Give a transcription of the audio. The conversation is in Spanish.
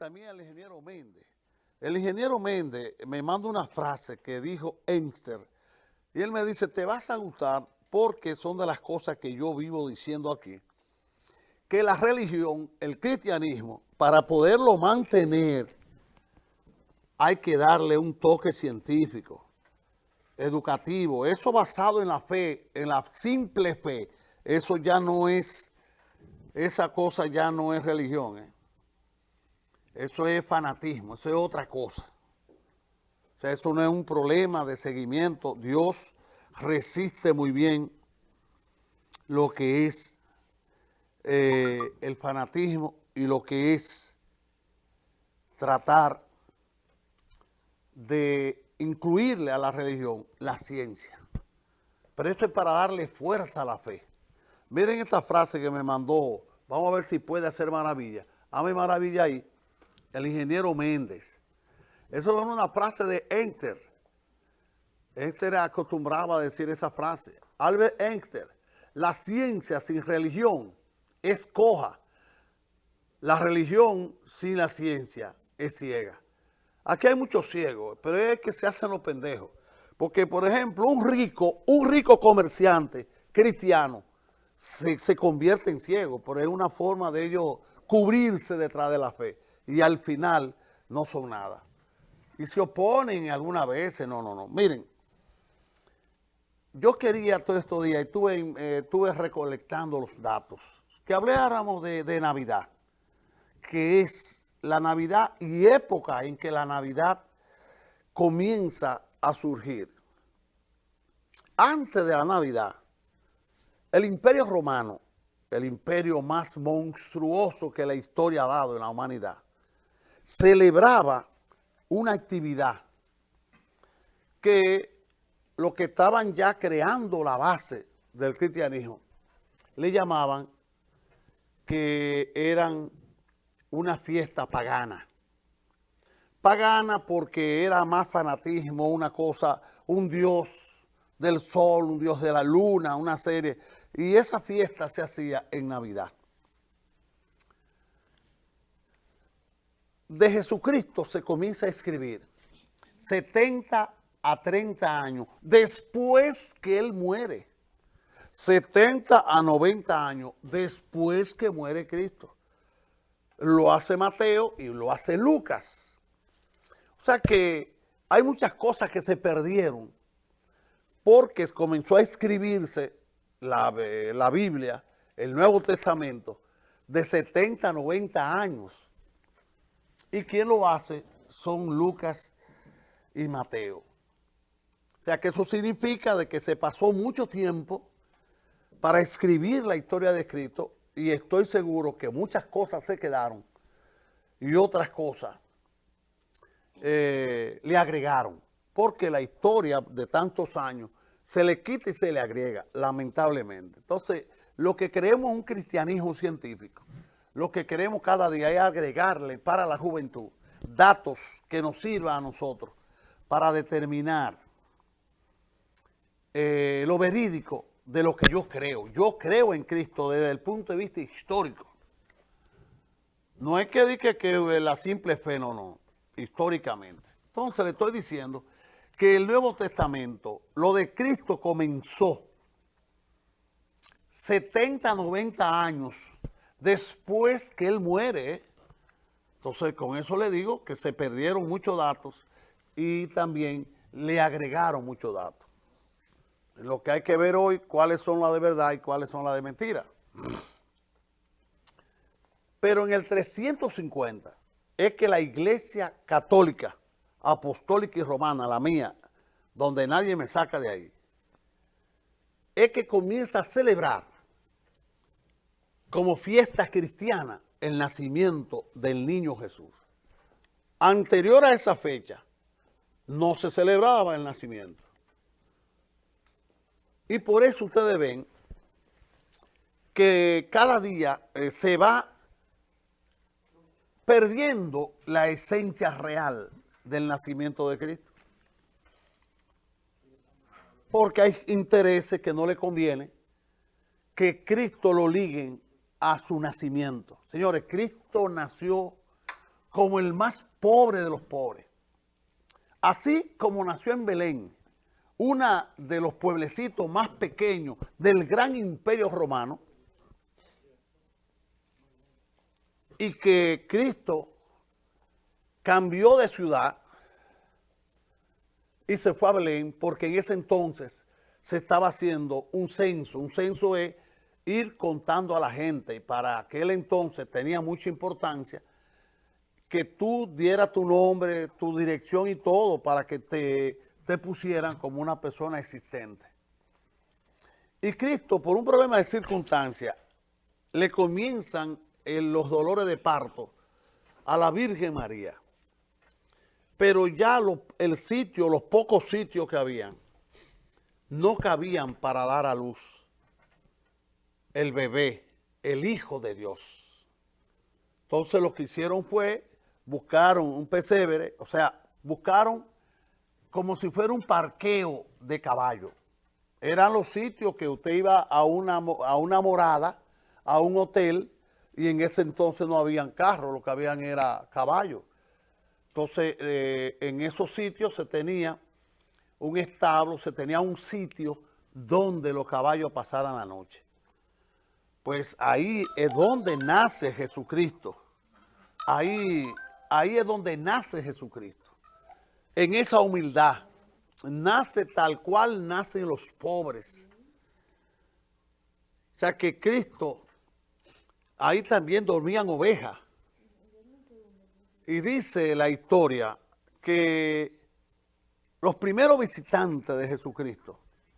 también al ingeniero Méndez. El ingeniero Méndez me manda una frase que dijo Einstein, y él me dice, te vas a gustar porque son de las cosas que yo vivo diciendo aquí, que la religión, el cristianismo, para poderlo mantener, hay que darle un toque científico, educativo, eso basado en la fe, en la simple fe, eso ya no es, esa cosa ya no es religión, ¿eh? Eso es fanatismo, eso es otra cosa. O sea, eso no es un problema de seguimiento. Dios resiste muy bien lo que es eh, el fanatismo y lo que es tratar de incluirle a la religión la ciencia. Pero esto es para darle fuerza a la fe. Miren esta frase que me mandó, vamos a ver si puede hacer maravilla. Hame maravilla ahí el ingeniero Méndez. Eso es una frase de Einstein. Einstein acostumbraba a decir esa frase. Albert Einstein, la ciencia sin religión es coja. La religión sin la ciencia es ciega. Aquí hay muchos ciegos, pero es que se hacen los pendejos. Porque, por ejemplo, un rico, un rico comerciante cristiano se, se convierte en ciego, pero es una forma de ellos cubrirse detrás de la fe y al final no son nada. Y se oponen algunas veces, no, no, no. Miren, yo quería todos estos días, estuve, eh, estuve recolectando los datos, que habláramos de, de Navidad, que es la Navidad y época en que la Navidad comienza a surgir. Antes de la Navidad, el Imperio Romano, el imperio más monstruoso que la historia ha dado en la humanidad, celebraba una actividad que los que estaban ya creando la base del cristianismo le llamaban que eran una fiesta pagana. Pagana porque era más fanatismo, una cosa, un dios del sol, un dios de la luna, una serie. Y esa fiesta se hacía en Navidad. De Jesucristo se comienza a escribir 70 a 30 años después que Él muere. 70 a 90 años después que muere Cristo. Lo hace Mateo y lo hace Lucas. O sea que hay muchas cosas que se perdieron porque comenzó a escribirse la, la Biblia, el Nuevo Testamento, de 70 a 90 años y quien lo hace son Lucas y Mateo. O sea que eso significa de que se pasó mucho tiempo para escribir la historia de Cristo y estoy seguro que muchas cosas se quedaron y otras cosas eh, le agregaron. Porque la historia de tantos años se le quita y se le agrega, lamentablemente. Entonces, lo que creemos es un cristianismo científico lo que queremos cada día es agregarle para la juventud datos que nos sirvan a nosotros para determinar eh, lo verídico de lo que yo creo. Yo creo en Cristo desde el punto de vista histórico. No es que diga que la simple fe, no, no, históricamente. Entonces le estoy diciendo que el Nuevo Testamento, lo de Cristo comenzó 70, 90 años después que él muere. Entonces, con eso le digo que se perdieron muchos datos y también le agregaron muchos datos. Lo que hay que ver hoy, cuáles son las de verdad y cuáles son las de mentira. Pero en el 350 es que la iglesia católica, apostólica y romana, la mía, donde nadie me saca de ahí, es que comienza a celebrar como fiesta cristiana el nacimiento del niño Jesús. Anterior a esa fecha, no se celebraba el nacimiento. Y por eso ustedes ven que cada día eh, se va perdiendo la esencia real del nacimiento de Cristo. Porque hay intereses que no le conviene que Cristo lo liguen a su nacimiento. Señores, Cristo nació como el más pobre de los pobres. Así como nació en Belén, una de los pueblecitos más pequeños del gran imperio romano, y que Cristo cambió de ciudad y se fue a Belén porque en ese entonces se estaba haciendo un censo. Un censo es ir contando a la gente y para aquel entonces tenía mucha importancia que tú dieras tu nombre, tu dirección y todo para que te, te pusieran como una persona existente. Y Cristo, por un problema de circunstancia, le comienzan los dolores de parto a la Virgen María. Pero ya el sitio, los pocos sitios que habían, no cabían para dar a luz el bebé, el Hijo de Dios. Entonces lo que hicieron fue buscaron un pesebre, o sea, buscaron como si fuera un parqueo de caballo. Eran los sitios que usted iba a una, a una morada, a un hotel, y en ese entonces no habían carros, lo que habían era caballos. Entonces, eh, en esos sitios se tenía un establo, se tenía un sitio donde los caballos pasaran la noche. Pues ahí es donde nace Jesucristo. Ahí Ahí es donde nace Jesucristo. En esa humildad. Nace tal cual nacen los pobres. O sea que Cristo, ahí también dormían ovejas. Y dice la historia que los primeros visitantes de Jesucristo